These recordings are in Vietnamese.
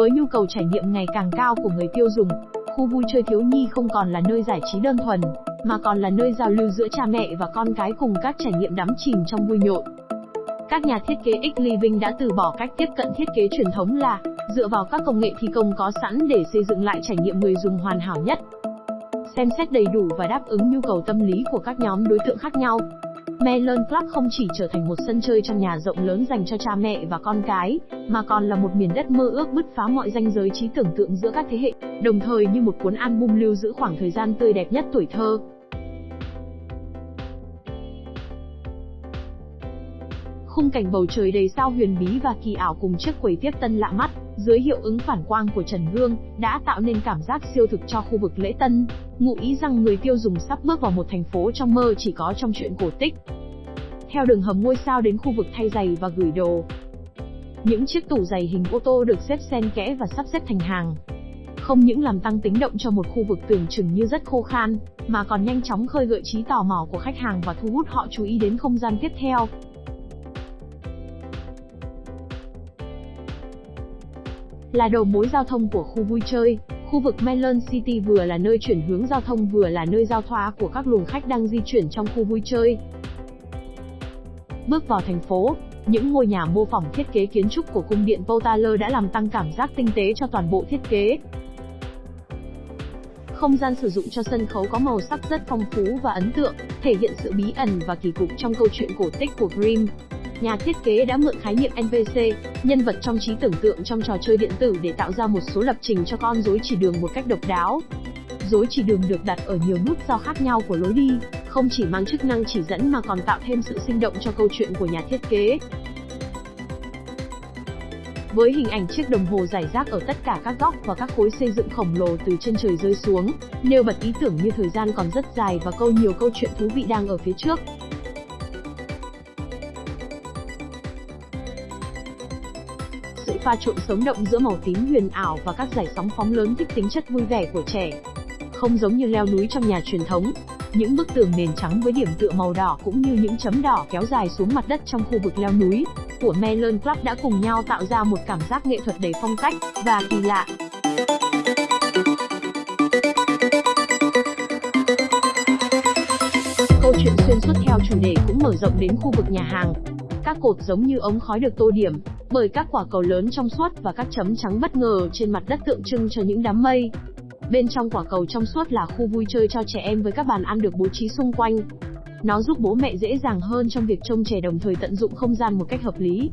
Với nhu cầu trải nghiệm ngày càng cao của người tiêu dùng, khu vui chơi thiếu nhi không còn là nơi giải trí đơn thuần, mà còn là nơi giao lưu giữa cha mẹ và con cái cùng các trải nghiệm đắm chìm trong vui nhộn. Các nhà thiết kế X Living đã từ bỏ cách tiếp cận thiết kế truyền thống là dựa vào các công nghệ thi công có sẵn để xây dựng lại trải nghiệm người dùng hoàn hảo nhất. Xem xét đầy đủ và đáp ứng nhu cầu tâm lý của các nhóm đối tượng khác nhau. Melon Club không chỉ trở thành một sân chơi trong nhà rộng lớn dành cho cha mẹ và con cái, mà còn là một miền đất mơ ước bứt phá mọi ranh giới trí tưởng tượng giữa các thế hệ, đồng thời như một cuốn album lưu giữ khoảng thời gian tươi đẹp nhất tuổi thơ. Khung cảnh bầu trời đầy sao huyền bí và kỳ ảo cùng chiếc quầy tiếp tân lạ mắt, dưới hiệu ứng phản quang của trần gương, đã tạo nên cảm giác siêu thực cho khu vực lễ tân, ngụ ý rằng người tiêu dùng sắp bước vào một thành phố trong mơ chỉ có trong truyện cổ tích. Theo đường hầm ngôi sao đến khu vực thay giày và gửi đồ. Những chiếc tủ giày hình ô tô được xếp xen kẽ và sắp xếp thành hàng, không những làm tăng tính động cho một khu vực tưởng chừng như rất khô khan, mà còn nhanh chóng khơi gợi trí tò mò của khách hàng và thu hút họ chú ý đến không gian tiếp theo. Là đầu mối giao thông của khu vui chơi, khu vực Melon City vừa là nơi chuyển hướng giao thông vừa là nơi giao thoa của các luồng khách đang di chuyển trong khu vui chơi. Bước vào thành phố, những ngôi nhà mô phỏng thiết kế kiến trúc của cung điện Potala đã làm tăng cảm giác tinh tế cho toàn bộ thiết kế. Không gian sử dụng cho sân khấu có màu sắc rất phong phú và ấn tượng, thể hiện sự bí ẩn và kỳ cục trong câu chuyện cổ tích của Grimm nhà thiết kế đã mượn khái niệm NPC, nhân vật trong trí tưởng tượng trong trò chơi điện tử để tạo ra một số lập trình cho con rối chỉ đường một cách độc đáo. Rối chỉ đường được đặt ở nhiều nút giao khác nhau của lối đi, không chỉ mang chức năng chỉ dẫn mà còn tạo thêm sự sinh động cho câu chuyện của nhà thiết kế. Với hình ảnh chiếc đồng hồ giải rác ở tất cả các góc và các khối xây dựng khổng lồ từ trên trời rơi xuống, nêu bật ý tưởng như thời gian còn rất dài và câu nhiều câu chuyện thú vị đang ở phía trước. Sự pha trộn sống động giữa màu tím huyền ảo và các giải sóng phóng lớn thích tính chất vui vẻ của trẻ. Không giống như leo núi trong nhà truyền thống, những bức tường nền trắng với điểm tựa màu đỏ cũng như những chấm đỏ kéo dài xuống mặt đất trong khu vực leo núi của Melon Club đã cùng nhau tạo ra một cảm giác nghệ thuật đầy phong cách và kỳ lạ. Câu chuyện xuyên suốt theo chủ đề cũng mở rộng đến khu vực nhà hàng. Các cột giống như ống khói được tô điểm, bởi các quả cầu lớn trong suốt và các chấm trắng bất ngờ trên mặt đất tượng trưng cho những đám mây. Bên trong quả cầu trong suốt là khu vui chơi cho trẻ em với các bàn ăn được bố trí xung quanh. Nó giúp bố mẹ dễ dàng hơn trong việc trông trẻ đồng thời tận dụng không gian một cách hợp lý.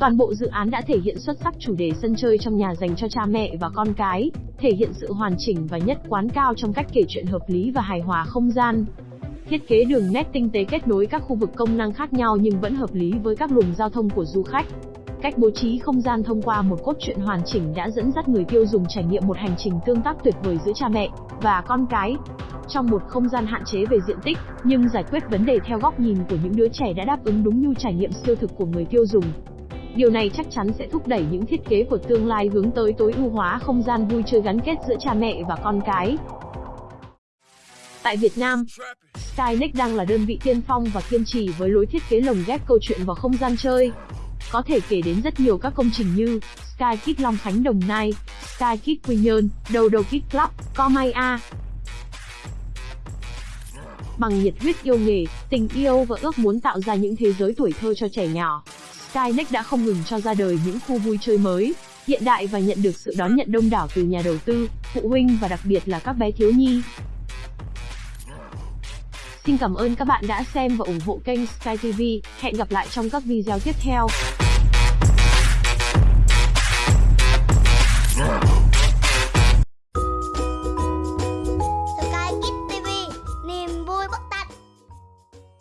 Toàn bộ dự án đã thể hiện xuất sắc chủ đề sân chơi trong nhà dành cho cha mẹ và con cái, thể hiện sự hoàn chỉnh và nhất quán cao trong cách kể chuyện hợp lý và hài hòa không gian. Thiết kế đường nét tinh tế kết nối các khu vực công năng khác nhau nhưng vẫn hợp lý với các luồng giao thông của du khách. Cách bố trí không gian thông qua một cốt truyện hoàn chỉnh đã dẫn dắt người tiêu dùng trải nghiệm một hành trình tương tác tuyệt vời giữa cha mẹ và con cái. Trong một không gian hạn chế về diện tích, nhưng giải quyết vấn đề theo góc nhìn của những đứa trẻ đã đáp ứng đúng nhu trải nghiệm siêu thực của người tiêu dùng. Điều này chắc chắn sẽ thúc đẩy những thiết kế của tương lai hướng tới tối ưu hóa không gian vui chơi gắn kết giữa cha mẹ và con cái. Tại Việt Nam, Skynex đang là đơn vị tiên phong và kiên trì với lối thiết kế lồng ghép câu chuyện vào không gian chơi. Có thể kể đến rất nhiều các công trình như Sky Kids Long Khánh Đồng Nai, Sky Kids Quy Nhơn, Đầu Đầu Kids Club, Comay A. Bằng nhiệt huyết yêu nghề, tình yêu và ước muốn tạo ra những thế giới tuổi thơ cho trẻ nhỏ, Skynex đã không ngừng cho ra đời những khu vui chơi mới, hiện đại và nhận được sự đón nhận đông đảo từ nhà đầu tư, phụ huynh và đặc biệt là các bé thiếu nhi. Xin cảm ơn các bạn đã xem và ủng hộ kênh Sky TV. Hẹn gặp lại trong các video tiếp theo.